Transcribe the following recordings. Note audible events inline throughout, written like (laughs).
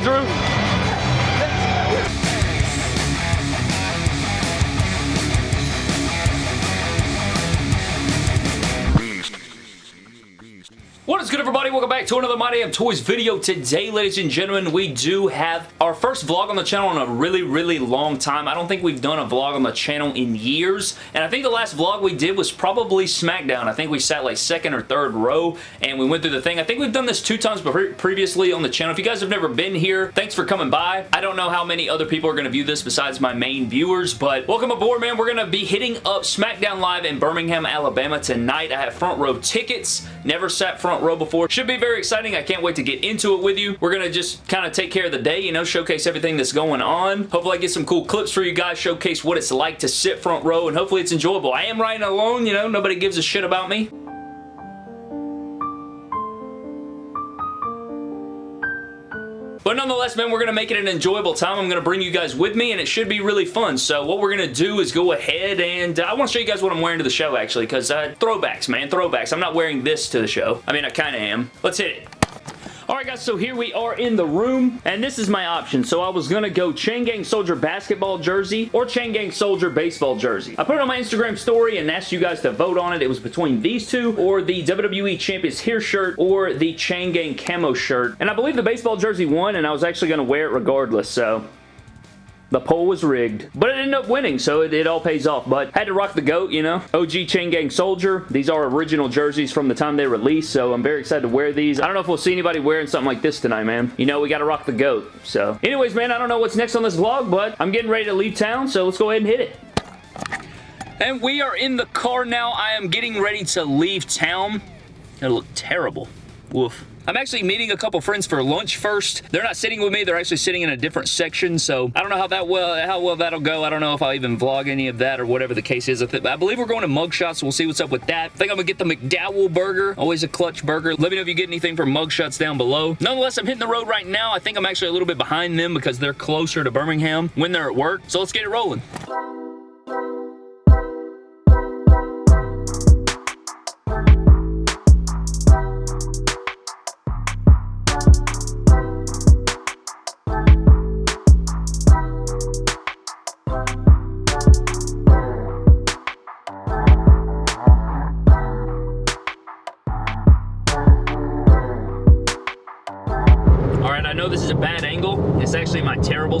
do, Drew. Welcome back to another My Damn Toys video. Today, ladies and gentlemen, we do have our first vlog on the channel in a really, really long time. I don't think we've done a vlog on the channel in years, and I think the last vlog we did was probably SmackDown. I think we sat like second or third row, and we went through the thing. I think we've done this two times previously on the channel. If you guys have never been here, thanks for coming by. I don't know how many other people are going to view this besides my main viewers, but welcome aboard, man. We're going to be hitting up SmackDown Live in Birmingham, Alabama tonight. I have front row tickets. Never sat front row before. Should be very exciting. I can't wait to get into it with you. We're going to just kind of take care of the day, you know, showcase everything that's going on. Hopefully I get some cool clips for you guys, showcase what it's like to sit front row, and hopefully it's enjoyable. I am riding alone, you know, nobody gives a shit about me. But nonetheless, man, we're going to make it an enjoyable time. I'm going to bring you guys with me, and it should be really fun. So what we're going to do is go ahead, and uh, I want to show you guys what I'm wearing to the show, actually, because uh, throwbacks, man, throwbacks. I'm not wearing this to the show. I mean, I kind of am. Let's hit it. Alright guys, so here we are in the room, and this is my option. So I was going to go Chain Gang Soldier basketball jersey or Chain Gang Soldier baseball jersey. I put it on my Instagram story and asked you guys to vote on it. It was between these two or the WWE Champions here shirt or the Chain Gang camo shirt. And I believe the baseball jersey won, and I was actually going to wear it regardless, so the poll was rigged. But it ended up winning, so it, it, all pays off. But had to rock the GOAT, you know. OG Chain Gang Soldier. These are original jerseys from the time they released, so I'm very excited to wear these. I don't know if we'll see anybody wearing something like this tonight, man. You know, we got to rock the GOAT. So, anyways, man, I don't know what's next on this vlog, but I'm getting ready to leave town, so let's go ahead and hit it. And we are in the car now. I am getting ready to leave town. It'll look terrible. Woof. I'm actually meeting a couple friends for lunch first. They're not sitting with me. They're actually sitting in a different section, so I don't know how that well how well that'll go. I don't know if I'll even vlog any of that or whatever the case is. I, I believe we're going to Mugshots, we'll see what's up with that. I think I'm going to get the McDowell burger. Always a clutch burger. Let me know if you get anything from Mugshots down below. Nonetheless, I'm hitting the road right now. I think I'm actually a little bit behind them because they're closer to Birmingham when they're at work, so let's get it rolling.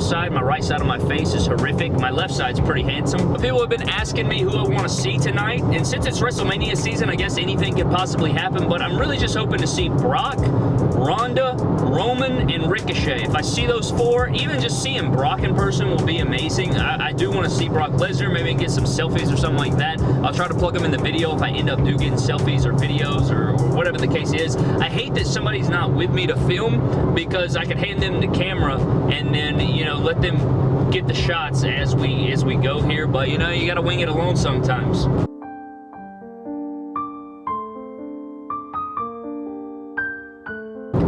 Side. My right side of my face is horrific. My left side's pretty handsome. But people have been asking me who I want to see tonight. And since it's WrestleMania season, I guess anything could possibly happen. But I'm really just hoping to see Brock, Ronda, Roman, and Ricochet. If I see those four, even just seeing Brock in person will be amazing. I, I do want to see Brock Lesnar. Maybe get some selfies or something like that. I'll try to plug them in the video if I end up do getting selfies or videos or, or whatever the case is. I hate that somebody's not with me to film because I could hand them the camera and then, you know, let them get the shots as we as we go here, but you know, you gotta wing it alone sometimes.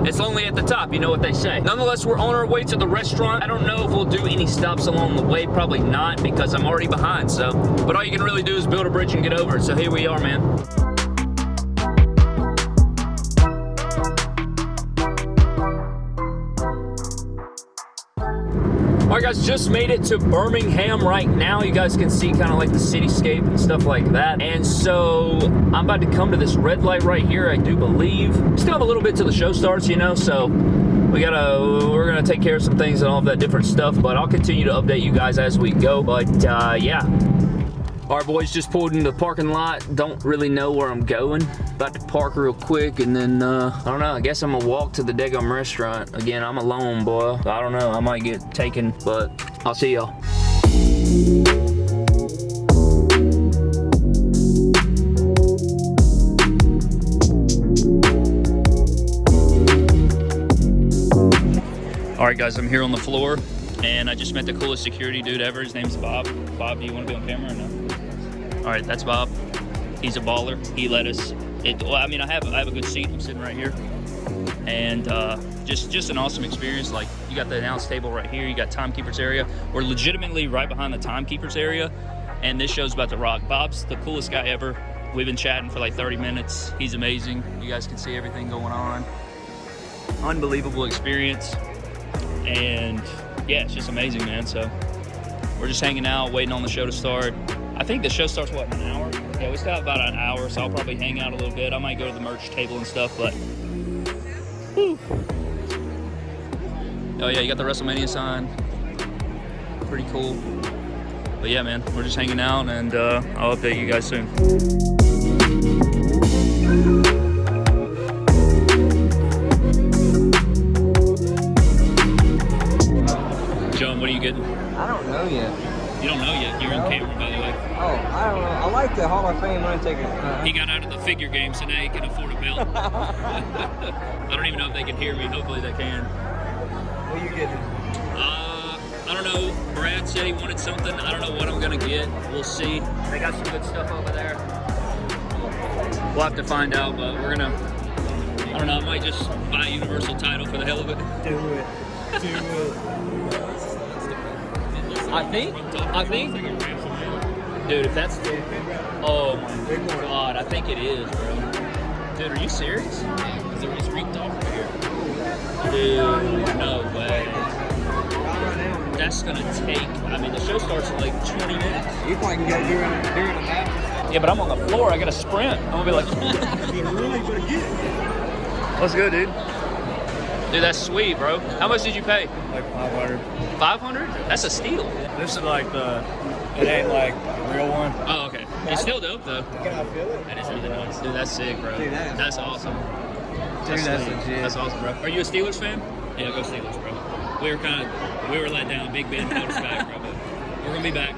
It's lonely at the top, you know what they say. Nonetheless, we're on our way to the restaurant. I don't know if we'll do any stops along the way. Probably not, because I'm already behind, so. But all you can really do is build a bridge and get over it. So here we are, man. Just made it to Birmingham right now. You guys can see kind of like the cityscape and stuff like that. And so I'm about to come to this red light right here, I do believe. Still have a little bit till the show starts, you know, so we gotta, we're gonna take care of some things and all of that different stuff, but I'll continue to update you guys as we go. But uh, yeah, our boys just pulled into the parking lot. Don't really know where I'm going. About to park real quick and then, uh, I don't know. I guess I'm gonna walk to the Degum restaurant. Again, I'm alone, boy. I don't know. I might get taken, but I'll see y'all. All right, guys, I'm here on the floor, and I just met the coolest security dude ever. His name's Bob. Bob, do you want to be on camera or no? All right, that's Bob. He's a baller. He let us. It, well, I mean, I have I have a good seat. I'm sitting right here, and uh, just just an awesome experience. Like you got the announce table right here. You got timekeepers area. We're legitimately right behind the timekeepers area, and this show's about to rock. Bob's the coolest guy ever. We've been chatting for like 30 minutes. He's amazing. You guys can see everything going on. Unbelievable experience. and yeah, it's just amazing, man. So we're just hanging out, waiting on the show to start. I think the show starts what an hour. Yeah, we still have about an hour, so I'll probably hang out a little bit. I might go to the merch table and stuff, but. Whew. Oh yeah, you got the WrestleMania sign. Pretty cool. But yeah, man, we're just hanging out, and uh, I'll update you guys soon. John, what are you getting? I don't know yet. You don't know yet. You're on camera, by the way. Oh, I don't know. I like the Hall of Fame Undertaker. Uh, He got out of the figure game, so now he can afford a belt. (laughs) (laughs) I don't even know if they can hear me. Hopefully they can. what are you getting? Uh, I don't know. Brad said he wanted something. I don't know what I'm gonna get. We'll see. They got some good stuff over there. We'll have to find out, but we're gonna. I don't know. I might just buy a Universal title for the hell of it. Do it. Do it. (laughs) I think. I think. Dude, if that's. Oh my god, I think it is, bro. Dude, are you serious? Because there is Reek off right here. Dude, no way. That's gonna take. I mean, the show starts in like 20 minutes. You probably can get during, during the match. Yeah, but I'm on the floor. I gotta sprint. I'm gonna be like. (laughs) You really gonna get it. Let's go, dude. Dude, that's sweet, bro. How much did you pay? like 500. 500? That's a steal. This is like the, it ain't like the real one. Oh, okay. It's still dope, though. Can I feel it? That is really nice. Dude, that's sick, bro. Dude, that is- that's awesome. Dude, that's sweet. legit. That's awesome, bro. Are you a Steelers fan? Yeah, go Steelers, bro. We were kind of, we were let down. Big Ben held us back, bro. But we're gonna be back.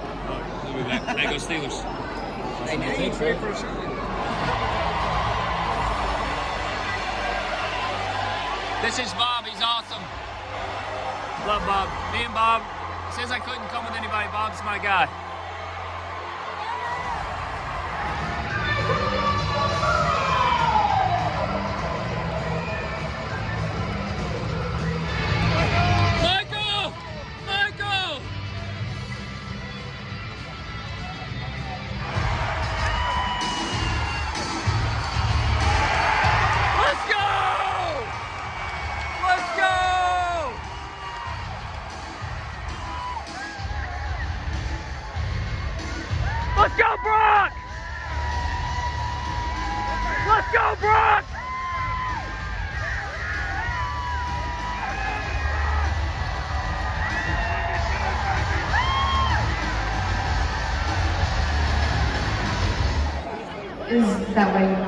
We'll be back. Hey, go Steelers. Hey, now you trade for a This is Bob. He's awesome. Love Bob. Me and Bob. Says I couldn't come with anybody. Bob's my guy. That why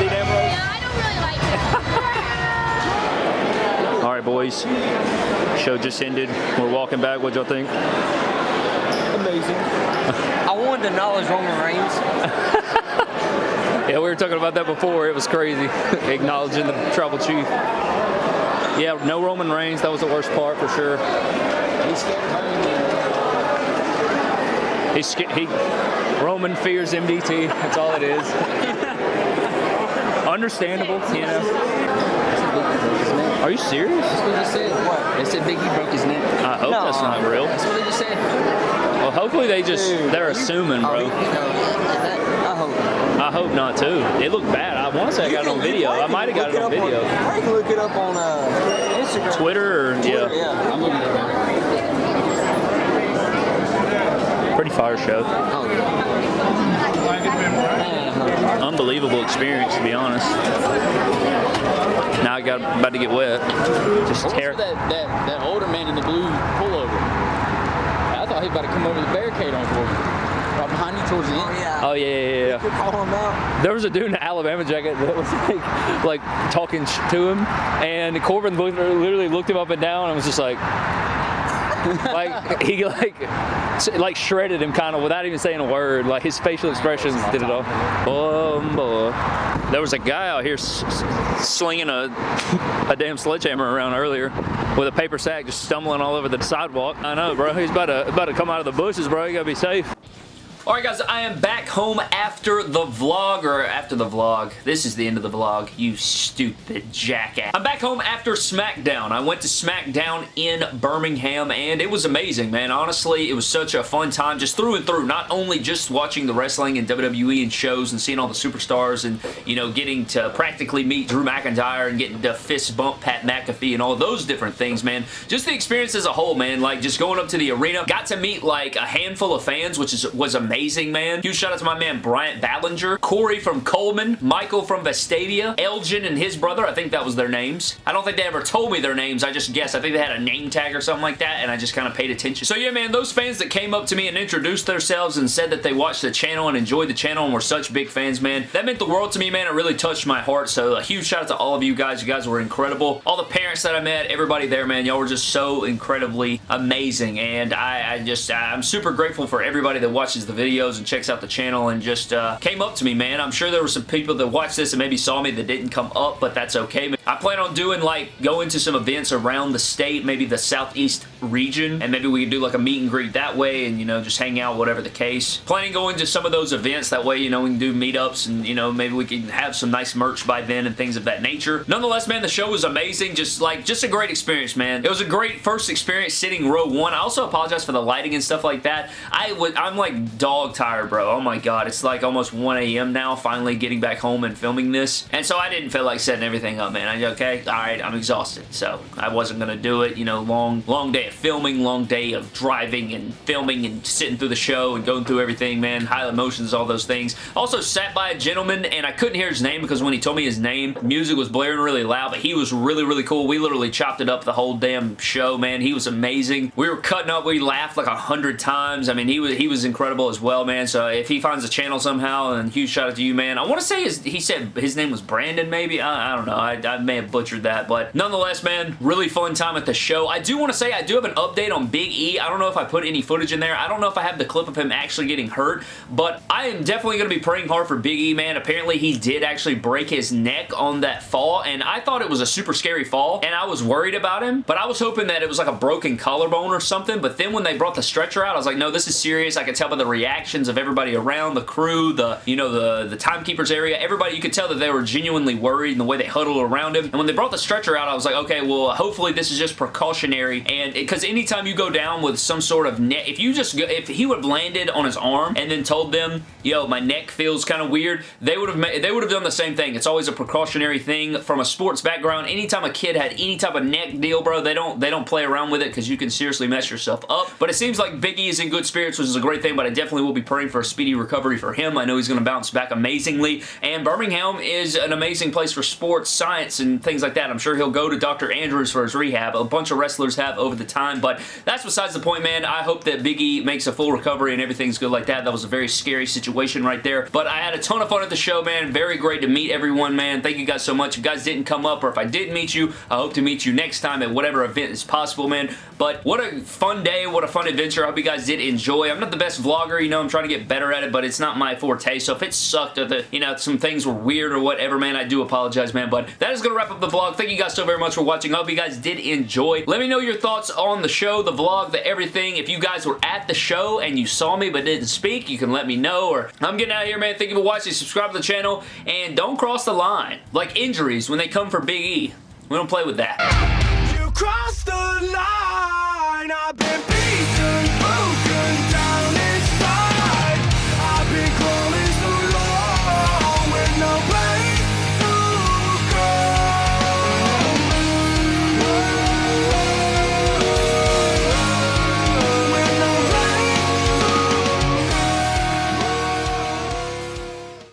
today's empty damn roll. Yeah, I don't really like it. (laughs) All right, boys. Show just ended. We're walking back. What'd y'all think? Amazing. I wanted to acknowledge Roman Reigns. (laughs) Yeah, we were talking about that before. It was crazy. (laughs) Acknowledging the tribal chief. Yeah, no Roman Reigns. That was the worst part for sure. He's sca- he Roman fears MDT. That's all it is. Understandable, you know. Are you serious? That's what they said. What? They said Biggie broke his neck. I hope that's not real. That's what they just said. Well, hopefully they just they're assuming, Oh, bro. you know, that, I hope. I hope not too. It looked bad. I want to say I got it on video. I might have got it on video. I can look it up on uh, Instagram. Twitter or Twitter, yeah, yeah. I'm looking at it. pretty fire show. Oh, yeah. Man, Unbelievable experience to be honest. Now I got about to get wet. Just tear. was that, that, that older man in the blue pullover? I thought he was about to come over the barricade on for me. Right behind you towards the end. Oh, yeah. Oh yeah, yeah, yeah. You call him out. There was a dude in an Alabama jacket that was like, like talking to him, and Corbin literally looked him up and down and was just like, (laughs) like he like, like shredded him kind of without even saying a word. Like his facial expressions did it all. Oh boy, there was a guy out here s- s- slinging a a damn sledgehammer around earlier with a paper sack, just stumbling all over the sidewalk. I know, bro. He's about to about to come out of the bushes, bro. You gotta be safe. Alright guys, I am back home after the vlog, or after the vlog. This is the end of the vlog, you stupid jackass. I'm back home after SmackDown. I went to SmackDown in Birmingham, and it was amazing, man. Honestly, it was such a fun time, just through and through. Not only just watching the wrestling and WWE and shows and seeing all the superstars and, you know, getting to practically meet Drew McIntyre and getting to fist bump Pat McAfee and all those different things, man. Just the experience as a whole, man. Like, just going up to the arena. Got to meet, like, a handful of fans, which is was amazing, man. Huge shout out to my man Bryant Ballinger, Corey from Cullman, Michael from Vestavia, Elgin and his brother. I think that was their names. I don't think they ever told me their names. I just guessed. I think they had a name tag or something like that, and I just kind of paid attention. So yeah, man, those fans that came up to me and introduced themselves and said that they watched the channel and enjoyed the channel and were such big fans, man, that meant the world to me, man. It really touched my heart. So a huge shout out to all of you guys. You guys were incredible. All the parents that I met, everybody there, man, y'all were just so incredibly amazing, and I, I just, I'm super grateful for everybody that watches the videos and checks out the channel and just uh, came up to me, man. I'm sure there were some people that watched this and maybe saw me that didn't come up, but that's okay. I plan on doing like going to some events around the state, maybe the southeast region, and maybe we could do like a meet and greet that way and, you know, just hang out, whatever the case. Planning going to some of those events. That way, you know, we can do meetups and, you know, maybe we can have some nice merch by then and things of that nature. Nonetheless, man, the show was amazing. Just like, just a great experience, man. It was a great first experience sitting row one. I also apologize for the lighting and stuff like that. I would, I'm like dog tired, bro. Oh my god. It's like almost 1 a.m. now, finally getting back home and filming this. And so I didn't feel like setting everything up, man. I, okay, alright, I'm exhausted. So I wasn't gonna do it. You know, long, long day filming, long day of driving and filming and sitting through the show and going through everything, man. High emotions, all those things. Also sat by a gentleman and I couldn't hear his name because when he told me his name, music was blaring really loud, but he was really, really cool. We literally chopped it up the whole damn show, man. He was amazing. We were cutting up. We laughed like a hundred times. I mean, he was he was incredible as well, man. So if he finds the channel somehow, and huge shout out to you, man. I want to say his, he said his name was Brandon, maybe. I, I don't know. I, I may have butchered that, but nonetheless, man, really fun time at the show. I do want to say I do have an update on Big E. I don't know if I put any footage in there. I don't know if I have the clip of him actually getting hurt, but I am definitely going to be praying hard for Big E, man. Apparently, he did actually break his neck on that fall, and I thought it was a super scary fall, and I was worried about him, but I was hoping that it was like a broken collarbone or something, but then when they brought the stretcher out, I was like, no, this is serious. I could tell by the reactions of everybody around, the crew, the, you know, the, the timekeepers area, everybody, you could tell that they were genuinely worried in the way they huddled around him, and when they brought the stretcher out, I was like, okay, well, hopefully this is just precautionary, and because anytime you go down with some sort of neck, if you just, go, if he would have landed on his arm and then told them, yo, my neck feels kind of weird, they would have they would have done the same thing. It's always a precautionary thing from a sports background. Anytime a kid had any type of neck deal, bro, they don't they don't play around with it because you can seriously mess yourself up. But it seems like Big E is in good spirits, which is a great thing, but I definitely will be praying for a speedy recovery for him. I know he's going to bounce back amazingly, and Birmingham is an amazing place for sports, science, and things like that. I'm sure he'll go to Dr. Andrews for his rehab. A bunch of wrestlers have over the time, but that's besides the point, man. I hope that Big E makes a full recovery and everything's good like that. That was a very scary situation right there, but I had a ton of fun at the show, man. Very great to meet everyone, man. Thank you guys so much. If you guys didn't come up or if I didn't meet you, I hope to meet you next time at whatever event is possible, man. But what a fun day. What a fun adventure. I hope you guys did enjoy. I'm not the best vlogger, you know, I'm trying to get better at it, but it's not my forte, so if it sucked or the, you know, some things were weird or whatever, man, I do apologize, man, but that is going to wrap up the vlog. Thank you guys so very much for watching. I hope you guys did enjoy. Let me know your thoughts on the show, the vlog, the everything. If you guys were at the show and you saw me but didn't speak, you can let me know, or I'm getting out of here, man. Thank you for watching. Subscribe to the channel, and don't cross the line. Like injuries when they come for Big E. We don't play with that. You crossed the line.